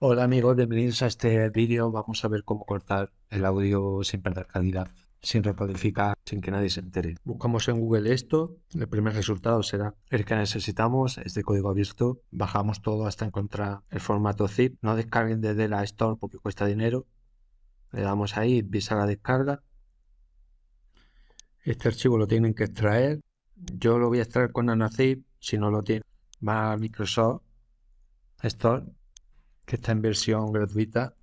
Hola amigos, bienvenidos a este vídeo. Vamos a ver cómo cortar el audio sin perder calidad, sin recodificar, sin que nadie se entere. Buscamos en Google esto, el primer resultado será el que necesitamos, es de código abierto. Bajamos todo hasta encontrar el formato zip. No descarguen desde la Store porque cuesta dinero. Le damos ahí, visa la descarga. Este archivo lo tienen que extraer. Yo lo voy a extraer con NanoZip. Si no lo tienen, va a Microsoft Store que está en versión gratuita.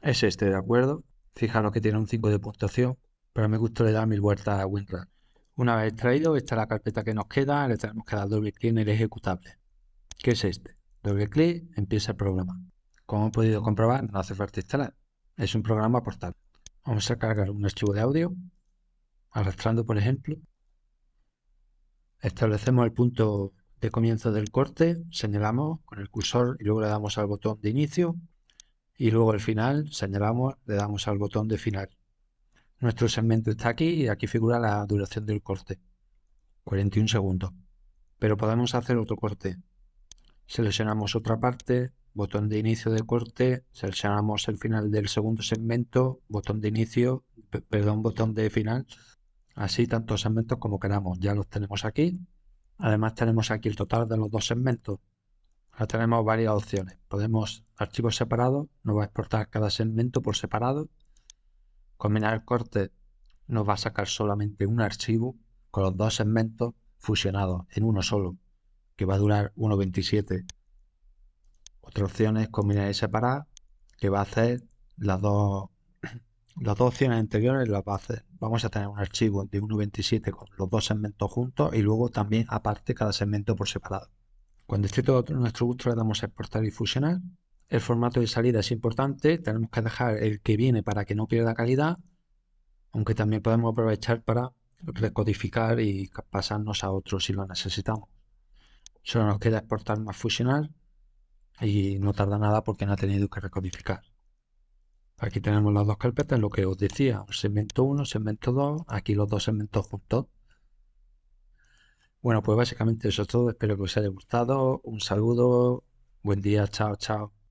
Es este, ¿de acuerdo? Fijaros que tiene un 5 de puntuación, pero me gusta le dar mil vueltas a WinRAR. Una vez extraído, esta es la carpeta que nos queda, le tenemos que dar doble clic en el ejecutable, que es este. Doble clic, empieza el programa. Como he podido comprobar, no hace falta instalar. Es un programa portable. Vamos a cargar un archivo de audio, arrastrando por ejemplo. Establecemos el punto de comienzo del corte, señalamos con el cursor y luego le damos al botón de inicio y luego al final señalamos, le damos al botón de final. Nuestro segmento está aquí y aquí figura la duración del corte, 41 segundos. Pero podemos hacer otro corte. Seleccionamos otra parte, botón de inicio de corte, seleccionamos el final del segundo segmento, botón de inicio, perdón, botón de final. Así tantos segmentos como queramos, ya los tenemos aquí Además tenemos aquí el total de los dos segmentos. Ahora tenemos varias opciones. Podemos archivos separados, nos va a exportar cada segmento por separado. Combinar el corte nos va a sacar solamente un archivo con los dos segmentos fusionados en uno solo, que va a durar 1.27. Otra opción es combinar y separar, que va a hacer las dos las dos opciones anteriores las hacer. Vamos a tener un archivo de 1.27 con los dos segmentos juntos y luego también aparte cada segmento por separado. Cuando esté todo nuestro gusto le damos a exportar y fusionar. El formato de salida es importante, tenemos que dejar el que viene para que no pierda calidad, aunque también podemos aprovechar para recodificar y pasarnos a otro si lo necesitamos. Solo nos queda exportar más fusionar y no tarda nada porque no ha tenido que recodificar. Aquí tenemos las dos carpetas, lo que os decía, segmento 1, segmento 2, aquí los dos segmentos juntos. Bueno, pues básicamente eso es todo, espero que os haya gustado, un saludo, buen día, chao, chao.